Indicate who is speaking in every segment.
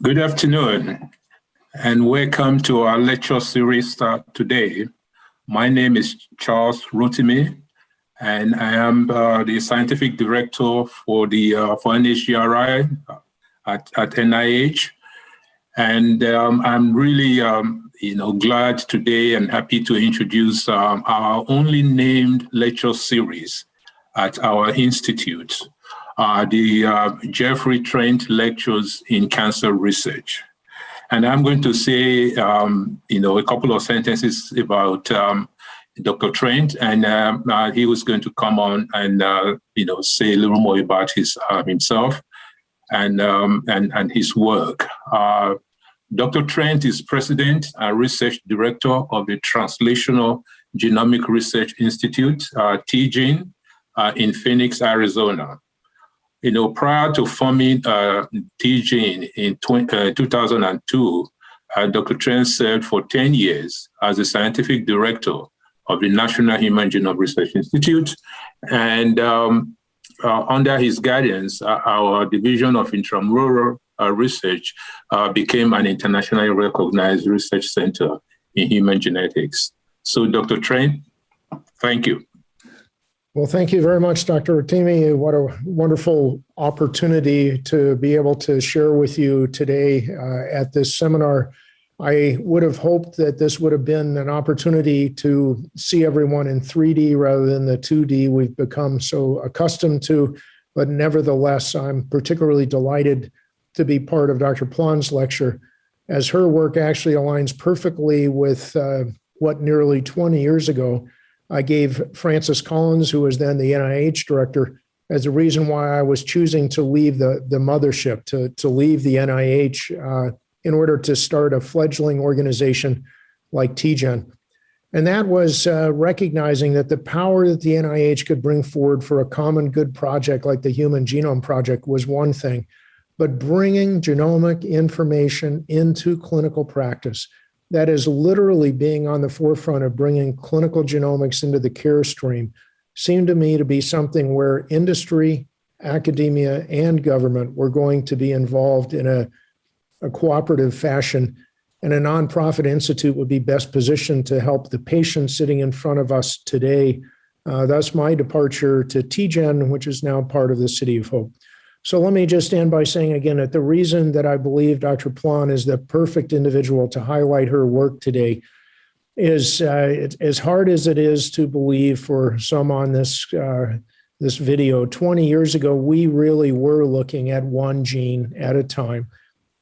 Speaker 1: Good afternoon and welcome to our lecture series today. My name is Charles Rotimi and I am uh, the scientific director for the uh, for NHGRI at, at NIH. And um, I'm really um, you know, glad today and happy to introduce um, our only named lecture series at our institute uh, the uh, Jeffrey Trent Lectures in Cancer Research. And I'm going to say, um, you know, a couple of sentences about um, Dr. Trent, and um, uh, he was going to come on and, uh, you know, say a little more about his uh, himself and, um, and, and his work. Uh, Dr. Trent is president and research director of the Translational Genomic Research Institute, uh, TGen, in Phoenix, Arizona. You know, prior to forming uh, in 20, uh, 2002, uh, Dr. Trent served for 10 years as the scientific director of the National Human Genome Research Institute. And um, uh, under his guidance, uh, our division of intramural uh, research became an internationally recognized research center in human genetics. So Dr. Trent, thank you.
Speaker 2: Well, thank you very much, Dr. Rotimi. What a wonderful opportunity to be able to share with you today uh, at this seminar. I would have hoped that this would have been an opportunity to see everyone in 3D rather than the 2D we've become so accustomed to, but nevertheless, I'm particularly delighted to be part of Dr. Plon's lecture, as her work actually aligns perfectly with uh, what nearly 20 years ago I gave Francis Collins, who was then the NIH director, as a reason why I was choosing to leave the, the mothership, to, to leave the NIH uh, in order to start a fledgling organization like TGen. And that was uh, recognizing that the power that the NIH could bring forward for a common good project like the Human Genome Project was one thing, but bringing genomic information into clinical practice that is literally being on the forefront of bringing clinical genomics into the care stream seemed to me to be something where industry, academia, and government were going to be involved in a, a cooperative fashion. And a nonprofit institute would be best positioned to help the patients sitting in front of us today. Uh, thus, my departure to TGen, which is now part of the City of Hope. So let me just end by saying again that the reason that I believe Dr. Plon is the perfect individual to highlight her work today is uh, it, as hard as it is to believe for some on this uh, this video. 20 years ago, we really were looking at one gene at a time.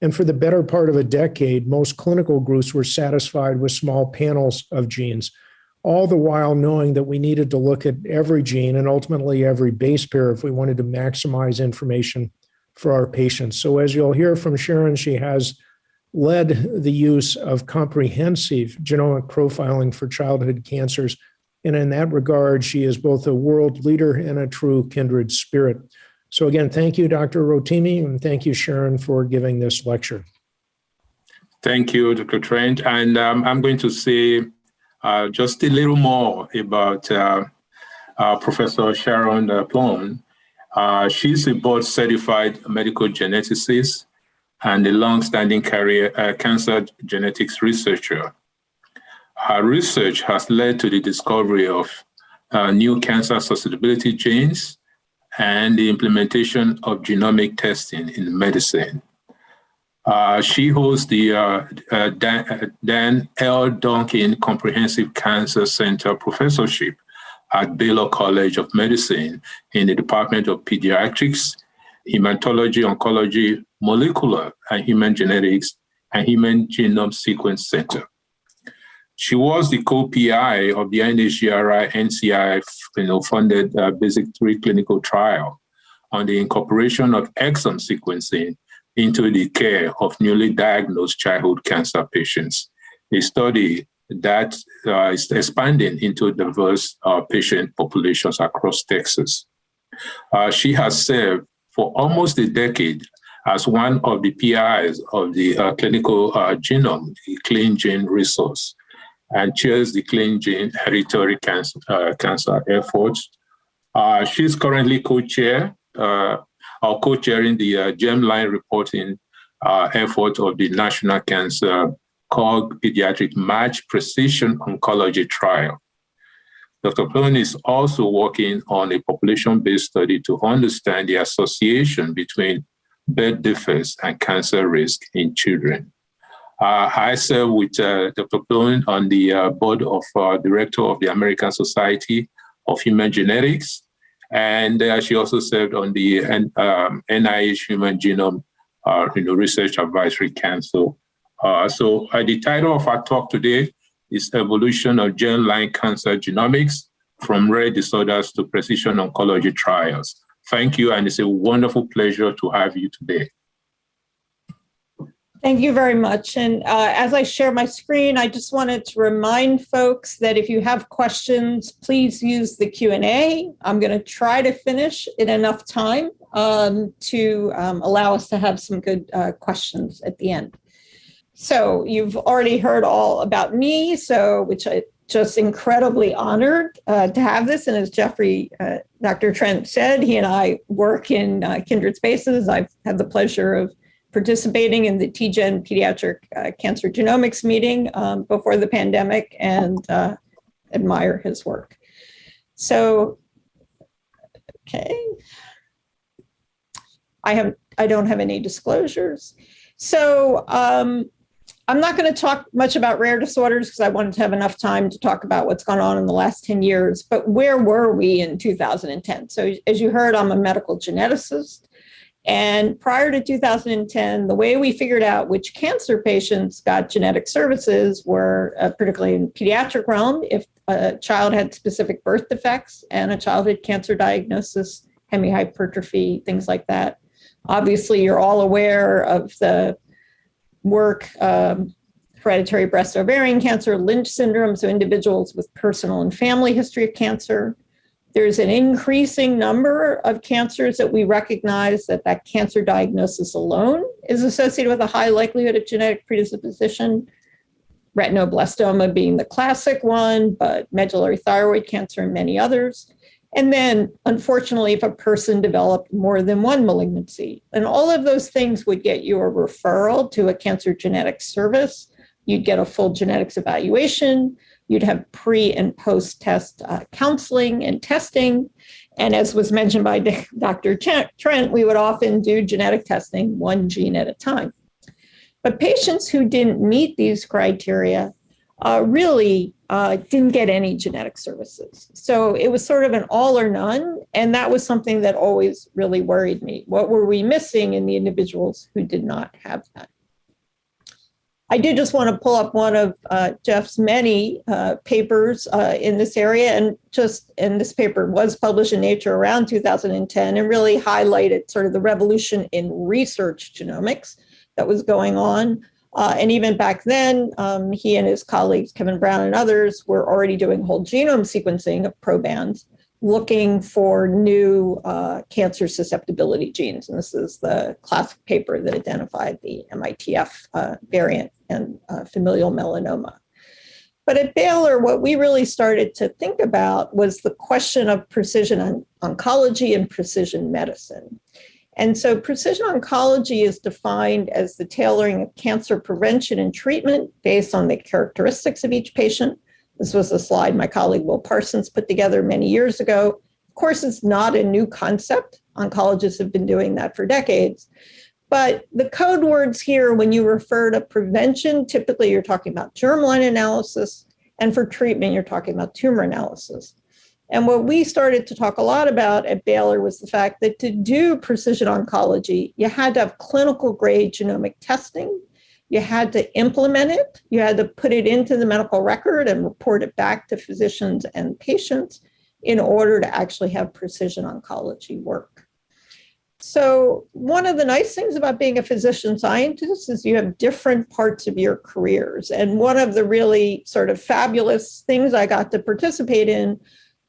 Speaker 2: And for the better part of a decade, most clinical groups were satisfied with small panels of genes all the while knowing that we needed to look at every gene and ultimately every base pair if we wanted to maximize information for our patients. So as you'll hear from Sharon, she has led the use of comprehensive genomic profiling for childhood cancers. And in that regard, she is both a world leader and a true kindred spirit. So again, thank you, Dr. Rotimi, and thank you, Sharon, for giving this lecture.
Speaker 1: Thank you, Dr. Trent. And um, I'm going to say uh, just a little more about uh, uh, Professor Sharon uh, Plon. Uh, she's a board certified medical geneticist and a long-standing career uh, cancer genetics researcher. Her research has led to the discovery of new cancer susceptibility genes and the implementation of genomic testing in medicine. Uh, she holds the uh, uh, Dan, uh, Dan, L. Duncan Comprehensive Cancer Center Professorship at Baylor College of Medicine in the Department of Pediatrics, Hematology, Oncology, Molecular and Human Genetics, and Human Genome Sequence Center. She was the co-PI of the NHGRI NCI you know, funded uh, Basic 3 clinical trial on the incorporation of exome sequencing into the care of newly diagnosed childhood cancer patients. A study that uh, is expanding into diverse uh, patient populations across Texas. Uh, she has served for almost a decade as one of the PIs of the uh, clinical uh, genome, the ClinGen Resource, and chairs the ClinGen Hereditary Cancer, uh, cancer efforts. she's currently co-chair or co-chairing the uh, germline reporting uh, effort of the National Cancer COG Pediatric Match Precision Oncology Trial. Dr. Plon is also working on a population-based study to understand the association between birth defects and cancer risk in children. Uh, I serve with uh, Dr. Plon on the uh, board of uh, director of the American Society of Human Genetics, and uh, she also served on the um, NIH Human Genome uh, you know, Research Advisory Council. so the title of our talk today is Evolution of Germline Cancer Genomics from Rare Disorders to Precision Oncology Trials. Thank you, and it's a wonderful pleasure to have you today.
Speaker 3: Thank you very much. And uh, as I share my screen, I just wanted to remind folks that if you have questions, please use the Q&A. I'm going to try to finish in enough time um, to um, allow us to have some good uh, questions at the end. So you've already heard all about me, so which I just incredibly honored uh, to have this. And as Jeffrey, uh, Dr. Trent said, he and I work in uh, kindred spaces. I've had the pleasure of participating in the TGen Pediatric uh, Cancer Genomics meeting um, before the pandemic and uh, admire his work. So, okay. I have I don't have any disclosures. So um, I'm not going to talk much about rare disorders because I wanted to have enough time to talk about what's gone on in the last 10 years, but where were we in 2010? So as you heard, I'm a medical geneticist. And prior to 2010, the way we figured out which cancer patients got genetic services were, uh, particularly in pediatric realm, if a child had specific birth defects and a childhood cancer diagnosis, hemihypertrophy, things like that. Obviously, you're all aware of the work, um, hereditary breast ovarian cancer, Lynch syndrome, so individuals with personal and family history of cancer, there's an increasing number of cancers that we recognize that that cancer diagnosis alone is associated with a high likelihood of genetic predisposition. Retinoblastoma being the classic one, but medullary thyroid cancer and many others. And then, unfortunately, if a person developed more than one malignancy, and all of those things would get you a referral to a cancer genetics service. You'd get a full genetics evaluation. You'd have pre and post test uh, counseling and testing. And as was mentioned by Dr. Trent, we would often do genetic testing one gene at a time. But patients who didn't meet these criteria uh, really uh, didn't get any genetic services. So it was sort of an all or none. And that was something that always really worried me. What were we missing in the individuals who did not have that? I do just want to pull up one of uh, Jeff's many uh, papers uh, in this area, and just and this paper was published in Nature around 2010, and really highlighted sort of the revolution in research genomics that was going on. Uh, and even back then, um, he and his colleagues, Kevin Brown and others, were already doing whole genome sequencing of probands looking for new uh, cancer susceptibility genes. And this is the classic paper that identified the MITF uh, variant and uh, familial melanoma. But at Baylor, what we really started to think about was the question of precision on oncology and precision medicine. And so precision oncology is defined as the tailoring of cancer prevention and treatment based on the characteristics of each patient this was a slide my colleague Will Parsons put together many years ago. Of course, it's not a new concept. Oncologists have been doing that for decades. But the code words here, when you refer to prevention, typically you're talking about germline analysis, and for treatment, you're talking about tumor analysis. And what we started to talk a lot about at Baylor was the fact that to do precision oncology, you had to have clinical grade genomic testing you had to implement it, you had to put it into the medical record and report it back to physicians and patients in order to actually have precision oncology work. So one of the nice things about being a physician scientist is you have different parts of your careers. And one of the really sort of fabulous things I got to participate in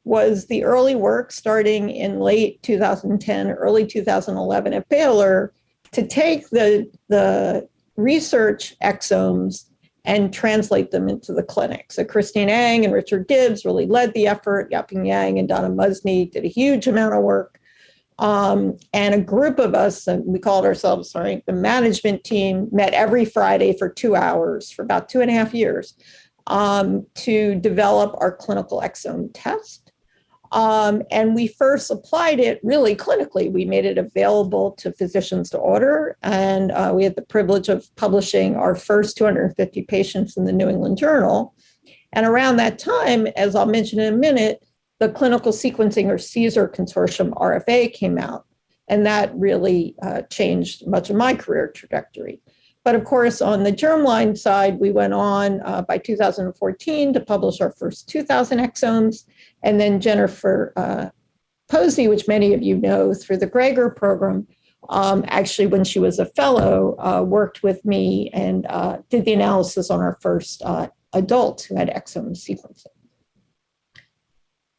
Speaker 3: was the early work starting in late 2010, early 2011 at Baylor to take the, the research exomes and translate them into the clinic. So Christine Eng and Richard Gibbs really led the effort. Yaping Yang and Donna Muzny did a huge amount of work. Um, and a group of us, and we called ourselves, sorry, the management team, met every Friday for two hours for about two and a half years um, to develop our clinical exome test. Um, and we first applied it really clinically. We made it available to physicians to order, and uh, we had the privilege of publishing our first 250 patients in the New England Journal. And around that time, as I'll mention in a minute, the Clinical Sequencing or CSER Consortium RFA came out, and that really uh, changed much of my career trajectory. But of course, on the germline side, we went on uh, by 2014 to publish our first 2,000 exomes. And then Jennifer uh, Posey, which many of you know through the GREGoR program, um, actually, when she was a fellow, uh, worked with me and uh, did the analysis on our first uh, adults who had exome sequencing.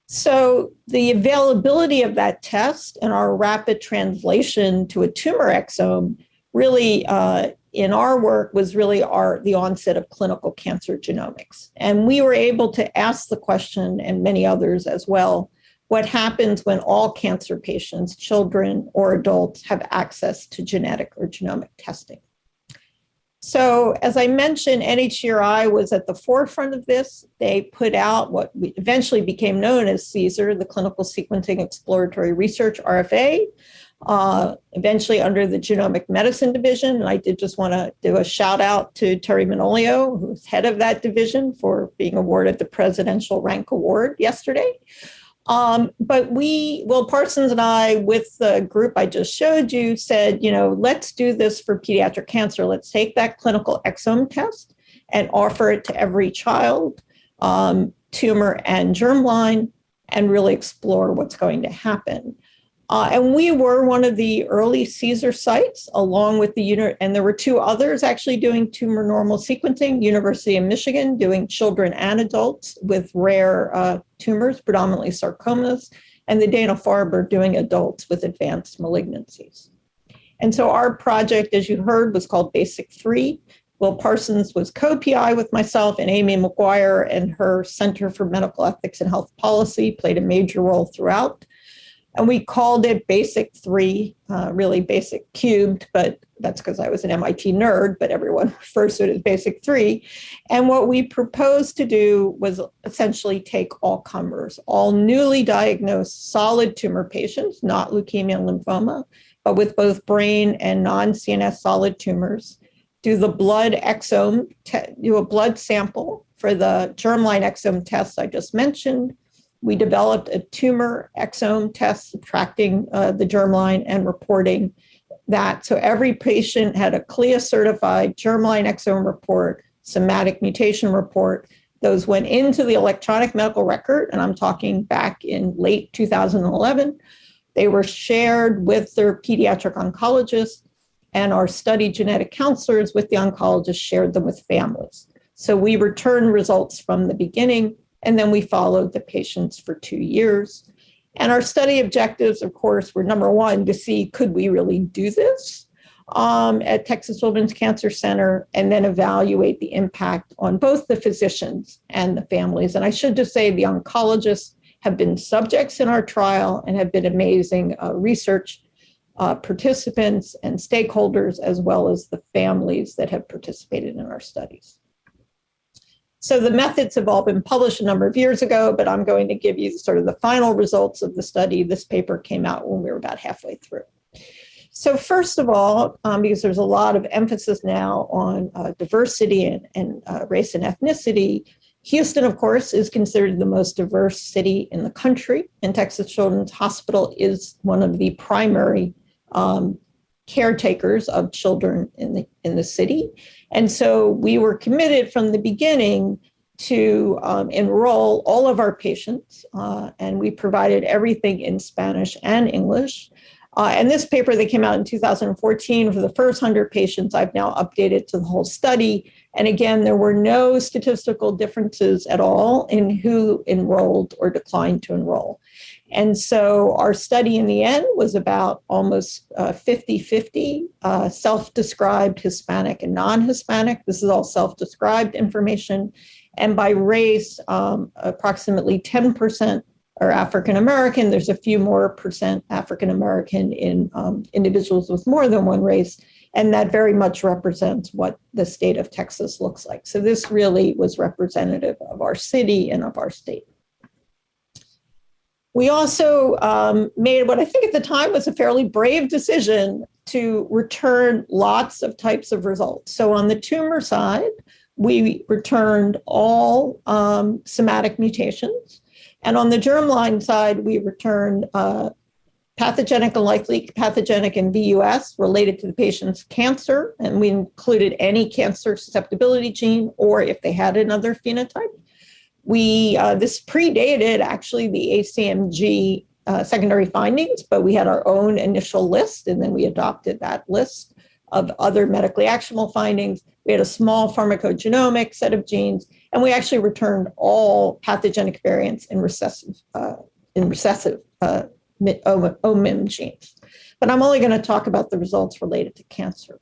Speaker 3: So the availability of that test and our rapid translation to a tumor exome really uh, in our work was really our the onset of clinical cancer genomics. And we were able to ask the question and many others as well what happens when all cancer patients children or adults have access to genetic or genomic testing so as i mentioned nhgri was at the forefront of this they put out what eventually became known as CSER the clinical sequencing exploratory research rfa uh, eventually under the genomic medicine division. And I did just want to do a shout out to Teri Manolio, who's head of that division, for being awarded the Presidential Rank Award yesterday. Um, but we, Will Parsons and I, with the group I just showed you, said, you know, let's do this for pediatric cancer. Let's take that clinical exome test and offer it to every child, um, tumor and germline, and really explore what's going to happen. Uh, and we were one of the early CSER sites, along with the unit, and there were two others actually doing tumor normal sequencing. University of Michigan doing children and adults with rare uh, tumors, predominantly sarcomas, and the Dana Farber doing adults with advanced malignancies. And so our project, as you heard, was called Basic Three. Will Parsons was co-PI with myself, and Amy McGuire and her Center for Medical Ethics and Health Policy played a major role throughout and we called it Basic 3, uh, really Basic Cubed, but that's because I was an MIT nerd, but everyone refers to it as Basic 3. And what we proposed to do was essentially take all comers, all newly diagnosed solid tumor patients, not leukemia and lymphoma, but with both brain and non-CNS solid tumors, do the blood exome, do a blood sample for the germline exome test I just mentioned, we developed a tumor exome test, subtracting uh, the germline and reporting that. So every patient had a CLIA certified germline exome report, somatic mutation report. Those went into the electronic medical record, and I'm talking back in late 2011. They were shared with their pediatric oncologist, and our study genetic counselors with the oncologist shared them with families. So we returned results from the beginning and then we followed the patients for two years. And our study objectives, of course, were number one, to see could we really do this um, at Texas Children's Cancer Center, and then evaluate the impact on both the physicians and the families. And I should just say the oncologists have been subjects in our trial and have been amazing uh, research uh, participants and stakeholders, as well as the families that have participated in our studies. So the methods have all been published a number of years ago, but I'm going to give you sort of the final results of the study. This paper came out when we were about halfway through. So first of all, um, because there's a lot of emphasis now on uh, diversity and, and uh, race and ethnicity, Houston, of course, is considered the most diverse city in the country, and Texas Children's Hospital is one of the primary um, caretakers of children in the in the city. And so we were committed from the beginning to um, enroll all of our patients, uh, and we provided everything in Spanish and English. Uh, and this paper that came out in 2014 for the first 100 patients, I've now updated to the whole study. And again, there were no statistical differences at all in who enrolled or declined to enroll. And so our study in the end was about almost 50 uh, 50 uh, self described Hispanic and non Hispanic. This is all self described information. And by race, um, approximately 10% are African American. There's a few more percent African American in um, individuals with more than one race. And that very much represents what the state of Texas looks like. So this really was representative of our city and of our state. We also um, made what I think at the time was a fairly brave decision to return lots of types of results. So on the tumor side, we returned all um, somatic mutations. And on the germline side, we returned uh, pathogenic and likely pathogenic in VUS related to the patient's cancer. And we included any cancer susceptibility gene or if they had another phenotype. We, uh, this predated actually the ACMG uh, secondary findings, but we had our own initial list and then we adopted that list of other medically actionable findings. We had a small pharmacogenomic set of genes, and we actually returned all pathogenic variants in recessive, uh, in recessive uh, OMIM genes. But I'm only going to talk about the results related to cancer.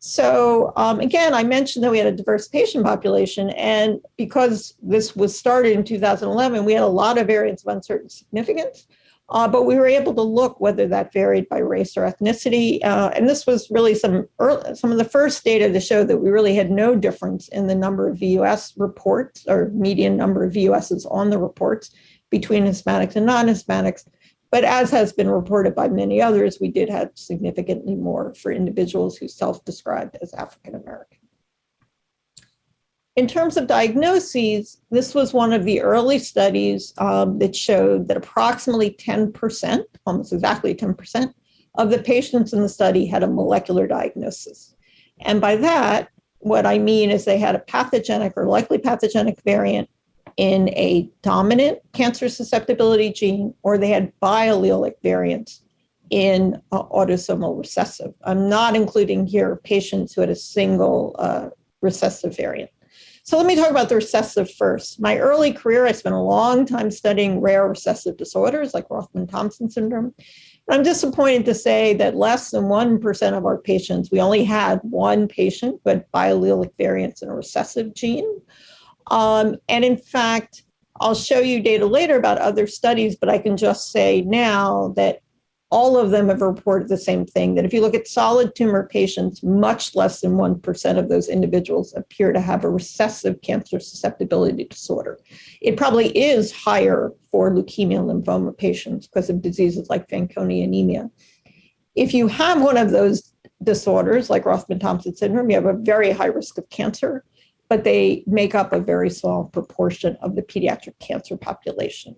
Speaker 3: So um, again, I mentioned that we had a diverse patient population, and because this was started in 2011, we had a lot of variants of uncertain significance. Uh, but we were able to look whether that varied by race or ethnicity. Uh, and this was really some early, some of the first data to show that we really had no difference in the number of VUS reports or median number of VUSs on the reports between Hispanics and non-Hispanics. But as has been reported by many others, we did have significantly more for individuals who self-described as African American. In terms of diagnoses, this was one of the early studies um, that showed that approximately 10%, almost exactly 10%, of the patients in the study had a molecular diagnosis. And by that, what I mean is they had a pathogenic or likely pathogenic variant in a dominant cancer susceptibility gene, or they had biallelic variants in uh, autosomal recessive. I'm not including here patients who had a single uh, recessive variant. So let me talk about the recessive first. My early career, I spent a long time studying rare recessive disorders like Rothmund-Thomson syndrome. I'm disappointed to say that less than 1% of our patients, we only had one patient who had biallelic variants in a recessive gene. Um, and in fact, I'll show you data later about other studies, but I can just say now that all of them have reported the same thing, that if you look at solid tumor patients, much less than 1% of those individuals appear to have a recessive cancer susceptibility disorder. It probably is higher for leukemia and lymphoma patients because of diseases like Fanconi anemia. If you have one of those disorders, like Rothmund-Thomson syndrome, you have a very high risk of cancer but they make up a very small proportion of the pediatric cancer population.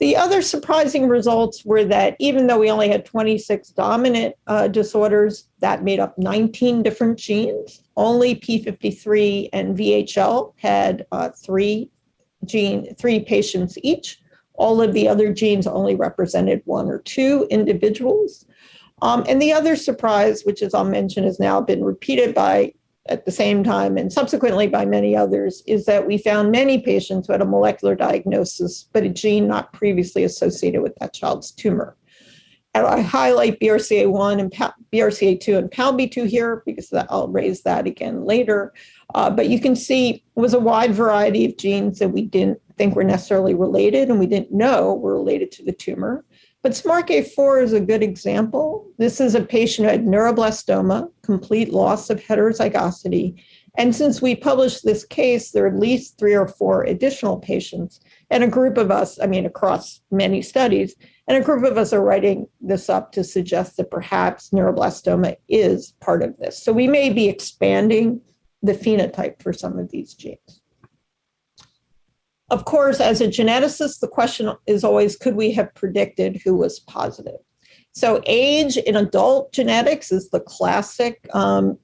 Speaker 3: The other surprising results were that even though we only had 26 dominant uh, disorders that made up 19 different genes, only P53 and VHL had uh, three gene, three patients each. All of the other genes only represented one or two individuals. Um, and the other surprise, which as I'll mention has now been repeated by at the same time and subsequently by many others is that we found many patients who had a molecular diagnosis, but a gene not previously associated with that child's tumor. And I highlight BRCA1 and BRCA2 and PALB2 here because I'll raise that again later. Uh, but you can see it was a wide variety of genes that we didn't think were necessarily related and we didn't know were related to the tumor. But SMARCA4 is a good example. This is a patient who had neuroblastoma, complete loss of heterozygosity. And since we published this case, there are at least three or four additional patients and a group of us, I mean, across many studies, and a group of us are writing this up to suggest that perhaps neuroblastoma is part of this. So we may be expanding the phenotype for some of these genes. Of course, as a geneticist, the question is always, could we have predicted who was positive? So age in adult genetics is the classic um,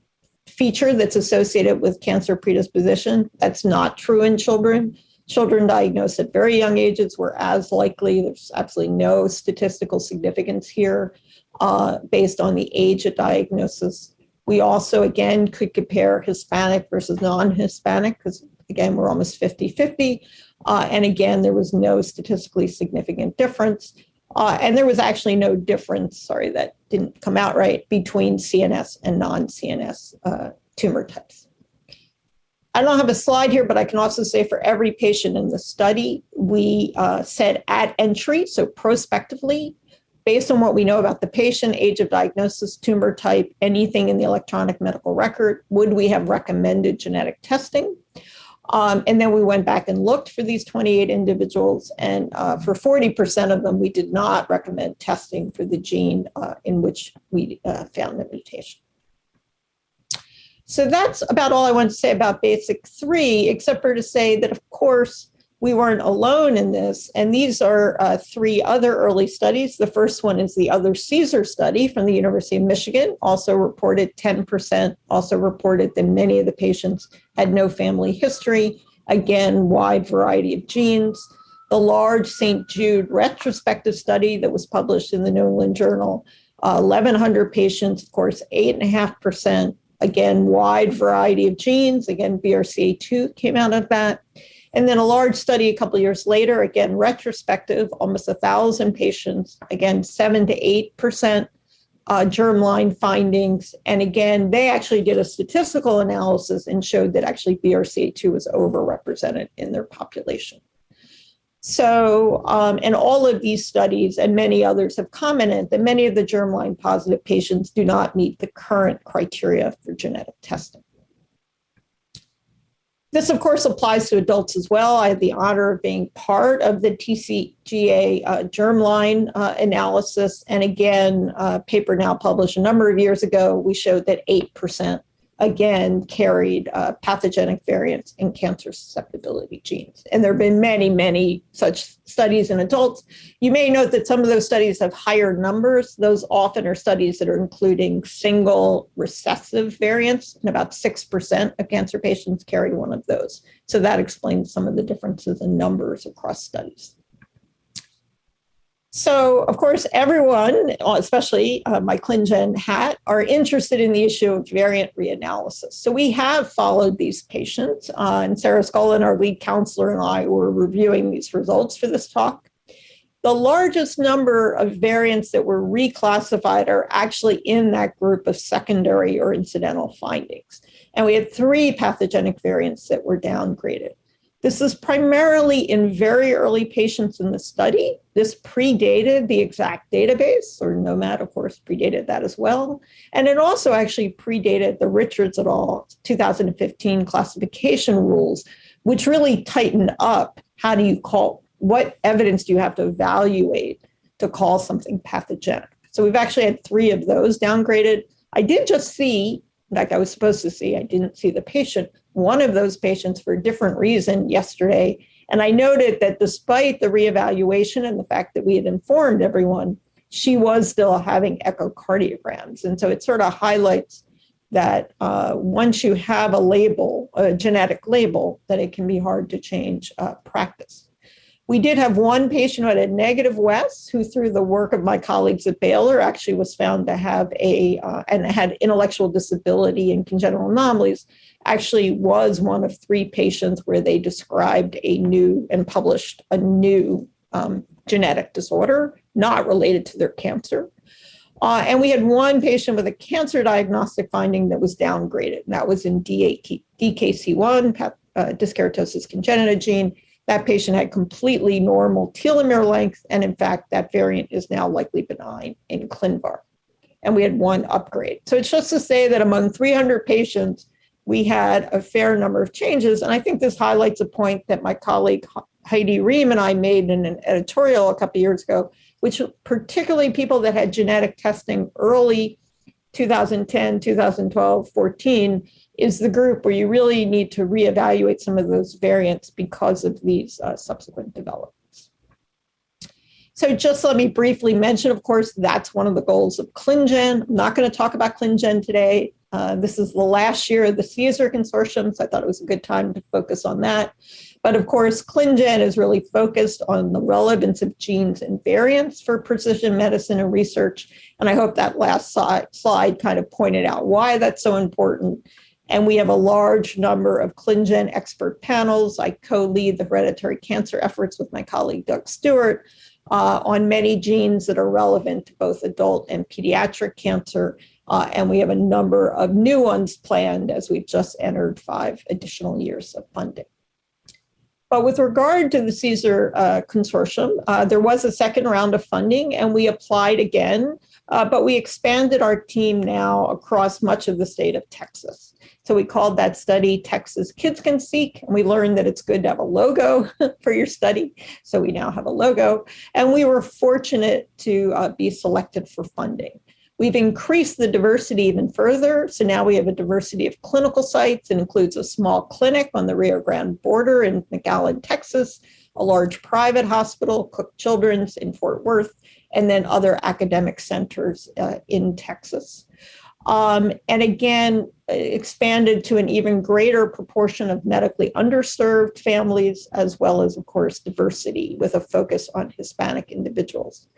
Speaker 3: feature that's associated with cancer predisposition. That's not true in children. Children diagnosed at very young ages were as likely. There's absolutely no statistical significance here uh, based on the age of diagnosis. We also, again, could compare Hispanic versus non-Hispanic because, again, we're almost 50-50. Uh, and again, there was no statistically significant difference. Uh, and there was actually no difference, sorry, that didn't come out right, between CNS and non-CNS uh, tumor types. I don't have a slide here, but I can also say for every patient in the study, we uh, said at entry, so prospectively, based on what we know about the patient, age of diagnosis, tumor type, anything in the electronic medical record, would we have recommended genetic testing? Um, and then we went back and looked for these 28 individuals, and uh, for 40% of them, we did not recommend testing for the gene uh, in which we uh, found the mutation. So that's about all I want to say about basic three, except for to say that, of course, we weren't alone in this. And these are uh, three other early studies. The first one is the other CSER study from the University of Michigan, also reported 10%, also reported that many of the patients had no family history. Again, wide variety of genes. The large St. Jude retrospective study that was published in the New England Journal, uh, 1,100 patients, of course, 8.5%. Again, wide variety of genes. Again, BRCA2 came out of that. And then a large study a couple years later, again, retrospective, almost a thousand patients, again, seven to 8% uh, germline findings. And again, they actually did a statistical analysis and showed that actually BRCA2 was overrepresented in their population. So, um, and all of these studies and many others have commented that many of the germline positive patients do not meet the current criteria for genetic testing. This, of course, applies to adults as well. I had the honor of being part of the TCGA uh, germline uh, analysis. And again, a paper now published a number of years ago, we showed that 8% again carried uh, pathogenic variants in cancer susceptibility genes. And there have been many, many such studies in adults. You may note that some of those studies have higher numbers. Those often are studies that are including single recessive variants, and about 6% of cancer patients carry one of those. So that explains some of the differences in numbers across studies. So, of course, everyone, especially uh, my ClinGen hat, are interested in the issue of variant reanalysis. So we have followed these patients, uh, and Sarah Scollon, our lead counselor, and I were reviewing these results for this talk. The largest number of variants that were reclassified are actually in that group of secondary or incidental findings. And we had three pathogenic variants that were downgraded. This is primarily in very early patients in the study. This predated the ExAC database, or gnomAD, of course, predated that as well. And it also actually predated the Richards et al. 2015 classification rules, which really tightened up how do you call, what evidence do you have to evaluate to call something pathogenic? So we've actually had three of those downgraded. I did just see, in fact, I was supposed to see, I didn't see the patient, one of those patients for a different reason yesterday. And I noted that despite the reevaluation and the fact that we had informed everyone, she was still having echocardiograms. And so it sort of highlights that uh, once you have a label, a genetic label, that it can be hard to change uh, practice. We did have one patient who had a negative WES, who through the work of my colleagues at Baylor actually was found to have a, uh, and had intellectual disability and congenital anomalies, actually was one of three patients where they described a new and published a new um, genetic disorder not related to their cancer. Uh, and we had one patient with a cancer diagnostic finding that was downgraded. And that was in DKC1, uh, dyskeratosis congenita gene. That patient had completely normal telomere length. And in fact, that variant is now likely benign in ClinVar. And we had one upgrade. So it's just to say that among 300 patients, we had a fair number of changes. And I think this highlights a point that my colleague Heidi Rehm and I made in an editorial a couple years ago, which particularly people that had genetic testing early 2010, 2012, 14 is the group where you really need to reevaluate some of those variants because of these uh, subsequent developments. So just let me briefly mention, of course, that's one of the goals of ClinGen. I'm not going to talk about ClinGen today. Uh, this is the last year of the CSER consortium, so I thought it was a good time to focus on that. But of course, ClinGen is really focused on the relevance of genes and variants for precision medicine and research. And I hope that last slide, slide kind of pointed out why that's so important. And we have a large number of ClinGen expert panels. I co-lead the hereditary cancer efforts with my colleague Doug Stewart uh, on many genes that are relevant to both adult and pediatric cancer Uh, and we have a number of new ones planned as we've just entered five additional years of funding. But with regard to the CSER uh, consortium, uh, there was a second round of funding and we applied again, uh, but we expanded our team now across much of the state of Texas. So we called that study Texas KidsCanSeq, and we learned that it's good to have a logo for your study. So we now have a logo, and we were fortunate to uh, be selected for funding. We've increased the diversity even further. So now we have a diversity of clinical sites. It includes a small clinic on the Rio Grande border in McAllen, Texas, a large private hospital, Cook Children's in Fort Worth, and then other academic centers uh, in Texas. Um, and again, expanded to an even greater proportion of medically underserved families, as well as, of course, diversity with a focus on Hispanic individuals.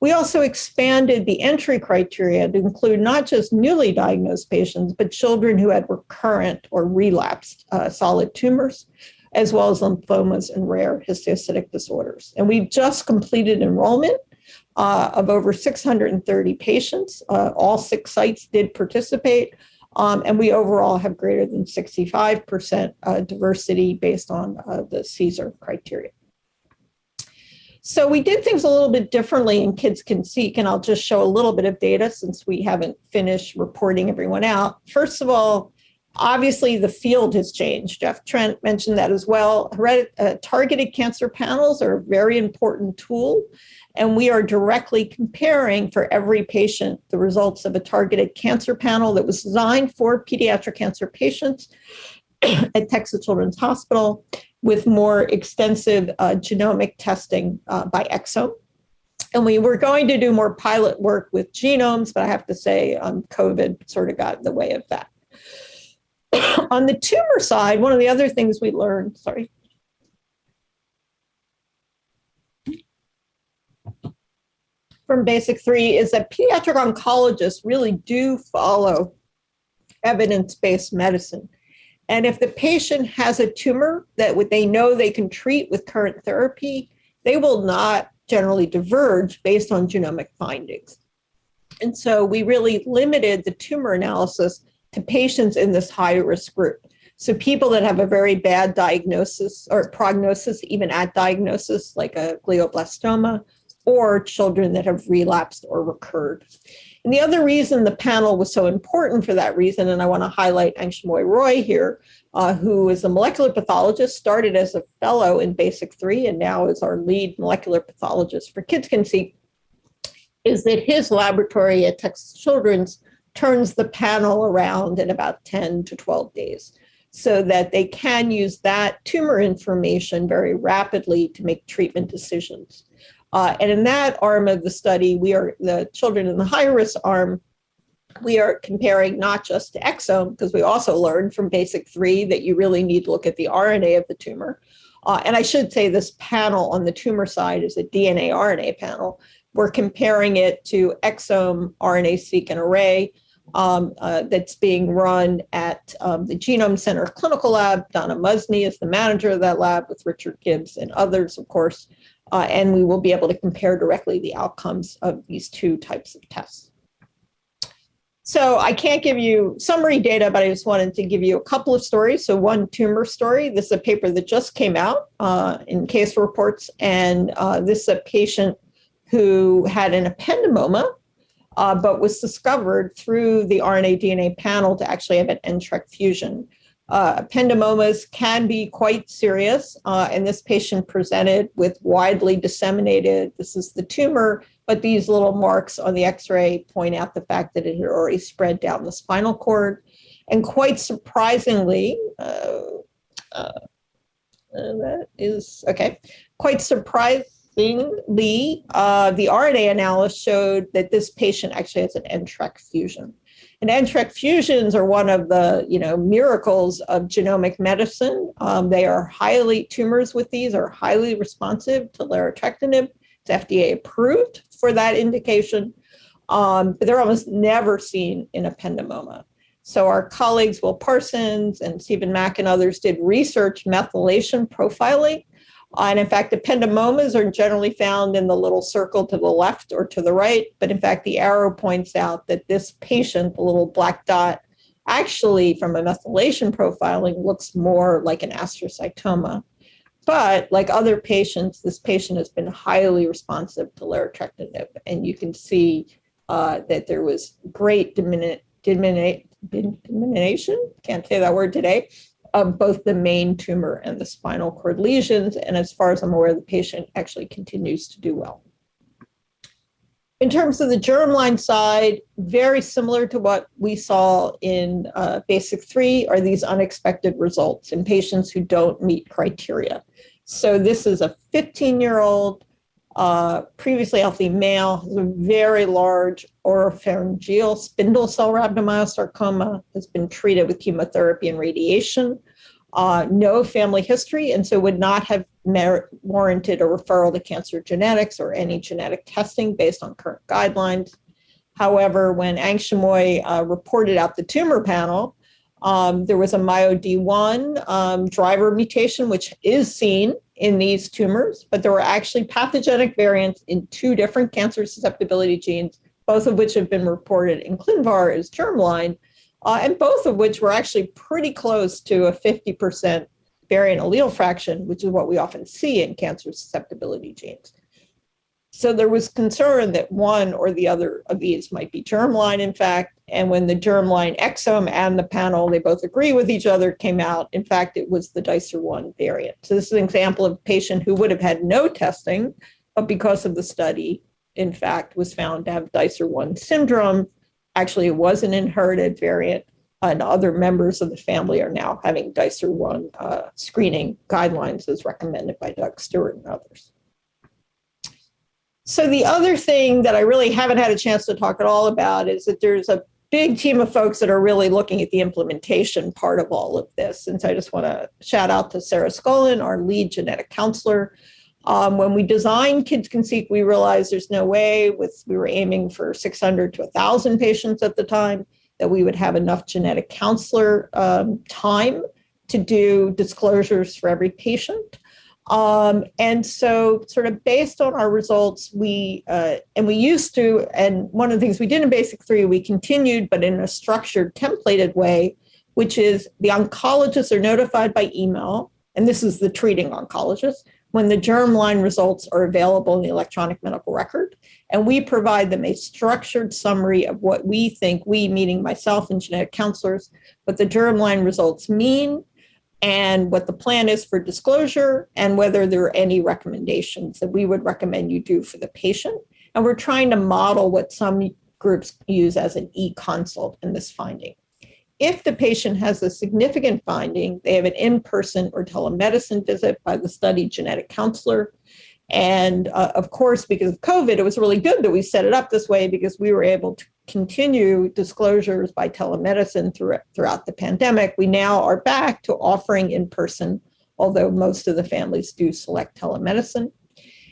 Speaker 3: We also expanded the entry criteria to include not just newly diagnosed patients, but children who had recurrent or relapsed uh, solid tumors, as well as lymphomas and rare histiocytic disorders. And we've just completed enrollment uh, of over 630 patients. Uh, all six sites did participate. Um, and we overall have greater than 65% uh, diversity based on uh, the CSER criteria. So we did things a little bit differently in KidsCanSeq, and I'll just show a little bit of data since we haven't finished reporting everyone out. First of all, obviously the field has changed. Jeff Trent mentioned that as well. Uh, targeted cancer panels are a very important tool, and we are directly comparing for every patient the results of a targeted cancer panel that was designed for pediatric cancer patients at Texas Children's Hospital with more extensive uh, genomic testing uh, by exome. And we were going to do more pilot work with genomes, but I have to say um, COVID sort of got in the way of that. On the tumor side, one of the other things we learned, sorry. From basic three is that pediatric oncologists really do follow evidence-based medicine. And if the patient has a tumor that they know they can treat with current therapy, they will not generally diverge based on genomic findings. And so we really limited the tumor analysis to patients in this high risk group. So people that have a very bad diagnosis or prognosis, even at diagnosis, like a glioblastoma, or children that have relapsed or recurred. And the other reason the panel was so important for that reason, and I want to highlight Angshumoy Roy here, uh, who is a molecular pathologist, started as a fellow in Basic 3 and now is our lead molecular pathologist for Kids Can See, is that his laboratory at Texas Children's turns the panel around in about 10 to 12 days so that they can use that tumor information very rapidly to make treatment decisions. Uh, and in that arm of the study, we are the children in the high risk arm, we are comparing not just to exome, because we also learned from basic three that you really need to look at the RNA of the tumor. Uh, and I should say this panel on the tumor side is a DNA RNA panel. We're comparing it to exome RNA seq and array um, uh, that's being run at um, the Genome Center Clinical Lab. Donna Muzny is the manager of that lab with Richard Gibbs and others, of course uh, and we will be able to compare directly the outcomes of these two types of tests. So I can't give you summary data, but I just wanted to give you a couple of stories. So one tumor story, this is a paper that just came out uh, in case reports, and uh, this is a patient who had an ependymoma, uh, but was discovered through the RNA DNA panel to actually have an NTRK fusion. Uh, ependymomas can be quite serious, uh, and this patient presented with widely disseminated, this is the tumor, but these little marks on the x-ray point out the fact that it had already spread down the spinal cord. And quite surprisingly, uh, uh, uh that is, okay, quite surprisingly, uh, the RNA analysis showed that this patient actually has an NTRK fusion. And NTRK fusions are one of the you know miracles of genomic medicine. Um, they are highly, tumors with these are highly responsive to larotrectinib. It's FDA approved for that indication, um, but they're almost never seen in ependymoma. So our colleagues, Will Parsons and Stephen Mack and others did research methylation profiling and in fact, ependymomas are generally found in the little circle to the left or to the right. But in fact, the arrow points out that this patient, the little black dot, actually from a methylation profiling looks more like an astrocytoma. But like other patients, this patient has been highly responsive to larotrectinib. And you can see uh, that there was great dimini- dimini- diminution, can't say that word today, of both the main tumor and the spinal cord lesions. And as far as I'm aware, the patient actually continues to do well. In terms of the germline side, very similar to what we saw in uh, basic three are these unexpected results in patients who don't meet criteria. So this is a 15 year old uh, previously healthy male, has a very large oropharyngeal spindle cell rhabdomyosarcoma, has been treated with chemotherapy and radiation, uh, no family history, and so would not have warranted a referral to cancer genetics or any genetic testing based on current guidelines. However, when Angshumoy uh, reported out the tumor panel, um, there was a MyoD1 um, driver mutation, which is seen in these tumors, but there were actually pathogenic variants in two different cancer susceptibility genes, both of which have been reported in ClinVar as germline, uh, and both of which were actually pretty close to a 50% variant allele fraction, which is what we often see in cancer susceptibility genes. So there was concern that one or the other of these might be germline, in fact. And when the germline exome and the panel, they both agree with each other, came out, in fact, it was the Dicer1 variant. So this is an example of a patient who would have had no testing, but because of the study, in fact, was found to have Dicer1 syndrome. Actually, it was an inherited variant, and other members of the family are now having Dicer1 uh, screening guidelines as recommended by Doug Stewart and others. So the other thing that I really haven't had a chance to talk at all about is that there's a big team of folks that are really looking at the implementation part of all of this. And so I just want to shout out to Sarah Scollon, our lead genetic counselor. Um, when we designed KidsCanSeq, we realized there's no way with we were aiming for 600 to 1,000 patients at the time that we would have enough genetic counselor um, time to do disclosures for every patient. Um, and so, sort of based on our results, we uh, and we used to, and one of the things we did in Basic Three, we continued, but in a structured, templated way, which is the oncologists are notified by email, and this is the treating oncologist when the germline results are available in the electronic medical record, and we provide them a structured summary of what we think we, meaning myself and genetic counselors, what the germline results mean and what the plan is for disclosure and whether there are any recommendations that we would recommend you do for the patient. And we're trying to model what some groups use as an e-consult in this finding. If the patient has a significant finding, they have an in-person or telemedicine visit by the study genetic counselor. And uh, of course, because of COVID, it was really good that we set it up this way because we were able to continue disclosures by telemedicine through, throughout the pandemic. We now are back to offering in person, although most of the families do select telemedicine.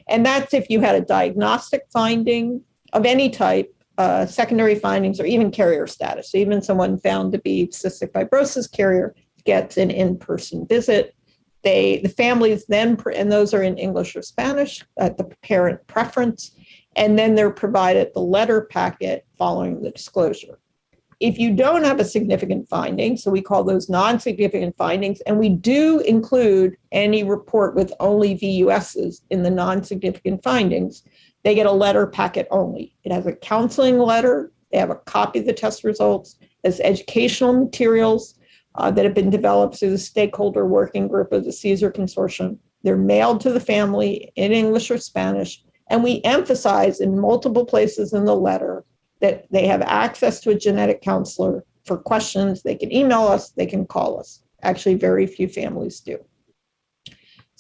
Speaker 3: And that's if you had a diagnostic finding of any type, uh, secondary findings, or even carrier status. So even someone found to be cystic fibrosis carrier gets an in person visit. They, the families then, and those are in English or Spanish at the parent preference and then they're provided the letter packet following the disclosure. If you don't have a significant finding, so we call those non significant findings, and we do include any report with only VUSs in the non significant findings, they get a letter packet only. It has a counseling letter, they have a copy of the test results, as educational materials uh, that have been developed through the stakeholder working group of the CSER Consortium. They're mailed to the family in English or Spanish, and we emphasize in multiple places in the letter that they have access to a genetic counselor for questions. They can email us, they can call us. Actually, very few families do.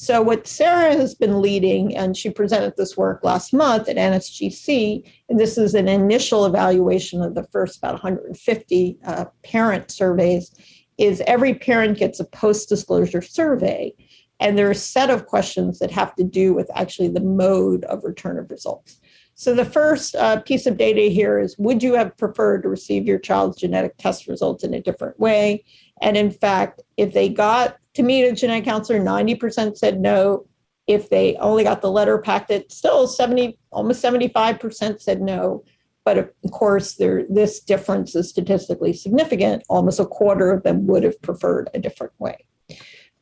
Speaker 3: So, what Sarah has been leading, and she presented this work last month at NSGC, and this is an initial evaluation of the first about 150 uh, parent surveys, is every parent gets a post disclosure survey. And there are a set of questions that have to do with actually the mode of return of results. So the first uh, piece of data here is would you have preferred to receive your child's genetic test results in a different way? And in fact, if they got to meet a genetic counselor, 90% said no, If they only got the letter packet, still 70, almost 75% said no. But of course, there, this difference is statistically significant. Almost a quarter of them would have preferred a different way.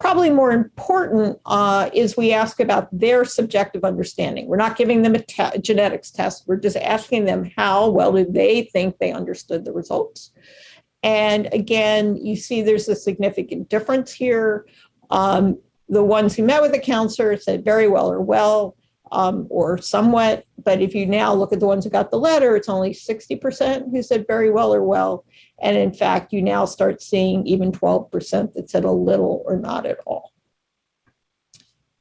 Speaker 3: Probably more important uh, is we ask about their subjective understanding. We're not giving them a te genetics test. We're just asking them how well do they think they understood the results. And again, you see there's a significant difference here. Um, the ones who met with the counselor said very well or well um, or somewhat. But if you now look at the ones who got the letter, it's only 60% who said very well or well. And in fact, you now start seeing even 12% that said a little or not at all.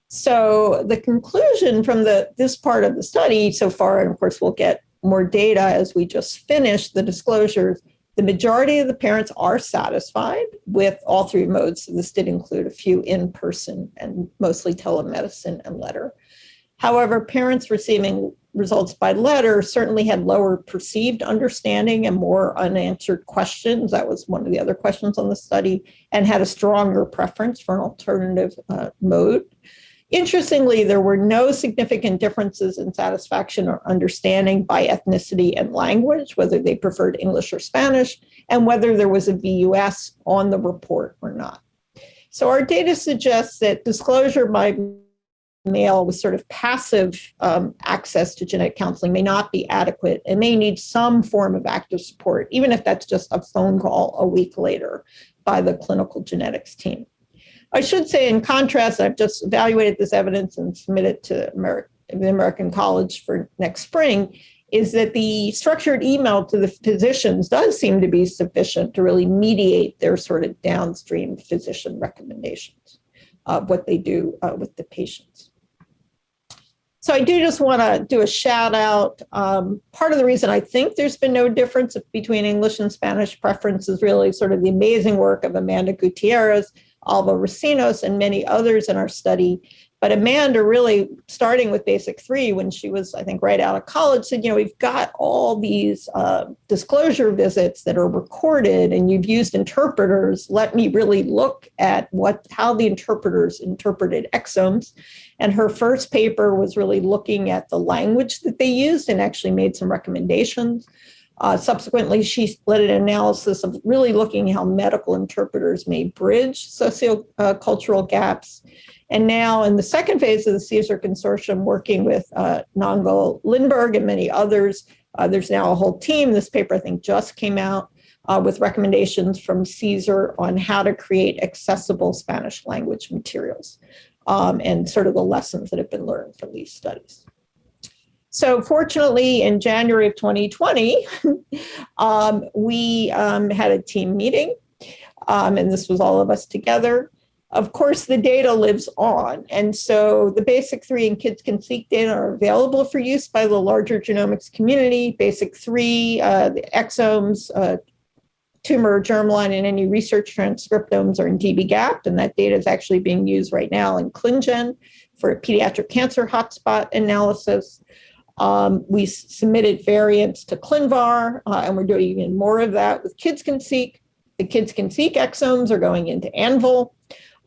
Speaker 3: So the conclusion from the this part of the study so far, and of course we'll get more data as we just finish the disclosures, the majority of the parents are satisfied with all three modes. This did include a few in-person and mostly telemedicine and letter. However, parents receiving results by letter certainly had lower perceived understanding and more unanswered questions. That was one of the other questions on the study and had a stronger preference for an alternative uh, mode. Interestingly, there were no significant differences in satisfaction or understanding by ethnicity and language, whether they preferred English or Spanish, and whether there was a VUS on the report or not. So our data suggests that disclosure by mail with sort of passive um, access to genetic counseling may not be adequate and may need some form of active support, even if that's just a phone call a week later by the clinical genetics team. I should say, in contrast, I've just evaluated this evidence and submitted to Ameri the American College for next spring, is that the structured email to the physicians does seem to be sufficient to really mediate their sort of downstream physician recommendations of what they do uh, with the patients. So I do just want to do a shout out. Um, part of the reason I think there's been no difference between English and Spanish preference is really sort of the amazing work of Amanda Gutierrez, Alba Recinos, and many others in our study. But Amanda really starting with basic three when she was, I think, right out of college said, you know, we've got all these uh, disclosure visits that are recorded and you've used interpreters. Let me really look at what how the interpreters interpreted exomes. And her first paper was really looking at the language that they used and actually made some recommendations. Uh, subsequently, she led an analysis of really looking how medical interpreters may bridge sociocultural gaps. And now in the second phase of the CSER consortium, working with uh, Lindberg and many others, uh, there's now a whole team. This paper, I think, just came out uh, with recommendations from CSER on how to create accessible Spanish language materials um, and sort of the lessons that have been learned from these studies. So fortunately, in January of 2020, um, we um, had a team meeting, um, and this was all of us together. Of course, the data lives on, and so the basic three and KidsCanSeq data are available for use by the larger genomics community. Basic three, uh, the exomes, uh, tumor germline, and any research transcriptomes are in dbGaP, and that data is actually being used right now in ClinGen for a pediatric cancer hotspot analysis. Um, we submitted variants to ClinVar, uh, and we're doing even more of that with KidsCanSeq. The KidsCanSeq exomes are going into AnVIL.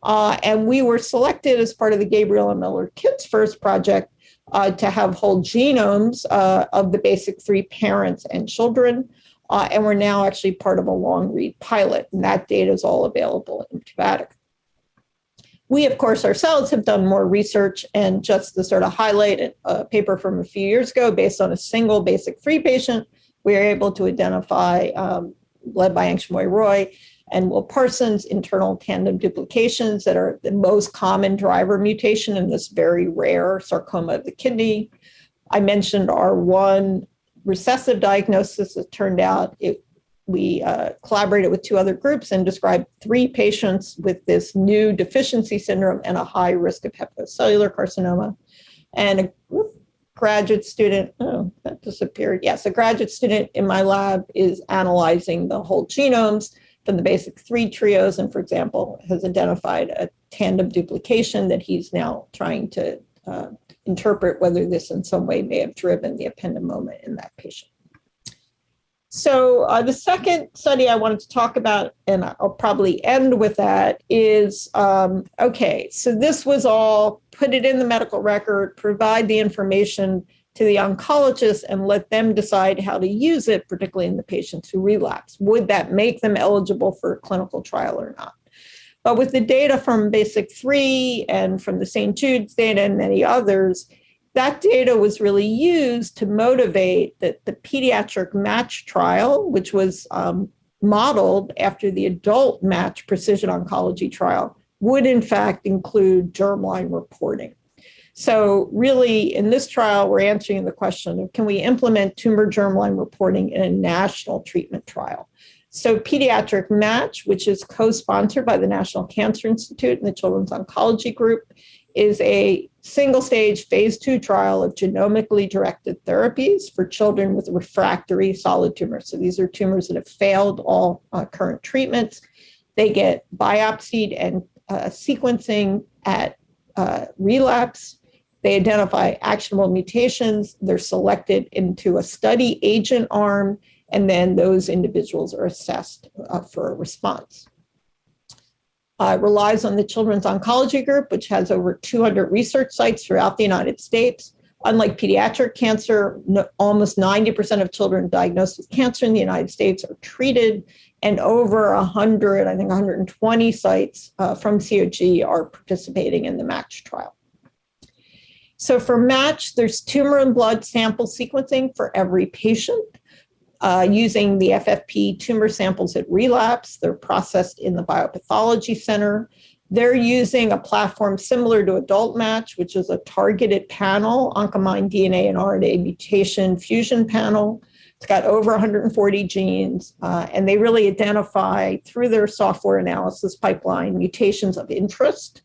Speaker 3: Uh, and we were selected as part of the Gabriella Miller Kids First project uh, to have whole genomes uh, of the basic three parents and children. Uh, and we're now actually part of a long read pilot, and that data is all available in Cavatica. We, of course, ourselves have done more research and just to sort of highlight a paper from a few years ago based on a single basic three patient, we are able to identify, um, led by Angshumoy Roy and Will Parsons, internal tandem duplications that are the most common driver mutation in this very rare sarcoma of the kidney. I mentioned R1 recessive diagnosis. It turned out it we uh, collaborated with two other groups and described three patients with this new deficiency syndrome and a high risk of hepatocellular carcinoma. And a graduate student, oh, that disappeared. Yes, a graduate student in my lab is analyzing the whole genomes from the basic three trios and, for example, has identified a tandem duplication that he's now trying to uh, interpret whether this in some way may have driven the ependymoma in that patient. So uh, the second study I wanted to talk about, and I'll probably end with that, is um, okay. So this was all put it in the medical record, provide the information to the oncologist, and let them decide how to use it, particularly in the patients who relapse. Would that make them eligible for a clinical trial or not? But with the data from Basic 3 and from the St. Jude's data and many others, that data was really used to motivate that the pediatric match trial, which was um, modeled after the adult match precision oncology trial, would in fact include germline reporting. So really in this trial, we're answering the question of can we implement tumor germline reporting in a national treatment trial? So Pediatric Match, which is co-sponsored by the National Cancer Institute and the Children's Oncology Group, is a single stage phase two trial of genomically directed therapies for children with refractory solid tumors. So these are tumors that have failed all uh, current treatments. They get biopsied and uh, sequencing at uh, relapse. They identify actionable mutations. They're selected into a study agent arm, and then those individuals are assessed uh, for a response uh, relies on the Children's Oncology Group, which has over 200 research sites throughout the United States. Unlike pediatric cancer, no, almost 90% of children diagnosed with cancer in the United States are treated, and over 100, I think 120 sites uh, from COG are participating in the MATCH trial. So for MATCH, there's tumor and blood sample sequencing for every patient uh, using the FFP tumor samples at relapse. They're processed in the biopathology center. They're using a platform similar to Adult Match, which is a targeted panel, Oncomine DNA and RNA mutation fusion panel. It's got over 140 genes, uh, and they really identify through their software analysis pipeline mutations of interest.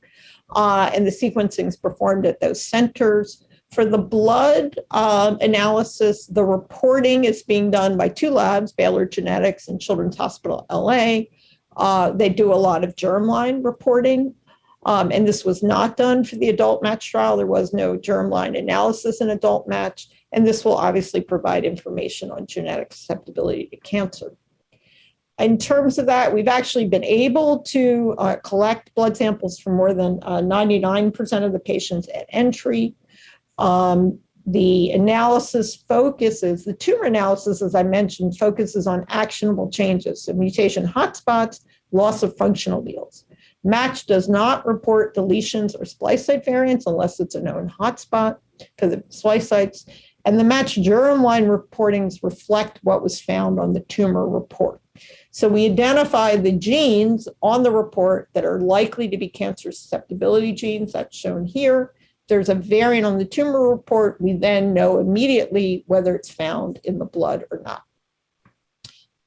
Speaker 3: Uh, and the sequencing is performed at those centers. For the blood um, analysis, the reporting is being done by two labs, Baylor Genetics and Children's Hospital LA. Uh, they do a lot of germline reporting. Um, and this was not done for the adult match trial. There was no germline analysis in adult match. And this will obviously provide information on genetic susceptibility to cancer. In terms of that, we've actually been able to uh, collect blood samples from more than 99% uh, of the patients at entry. Um, the analysis focuses, the tumor analysis, as I mentioned, focuses on actionable changes, so mutation hotspots, loss of functional alleles. Match does not report deletions or splice site variants unless it's a known hotspot for the splice sites. And the match germline reportings reflect what was found on the tumor report. So we identify the genes on the report that are likely to be cancer susceptibility genes, that's shown here there's a variant on the tumor report, we then know immediately whether it's found in the blood or not.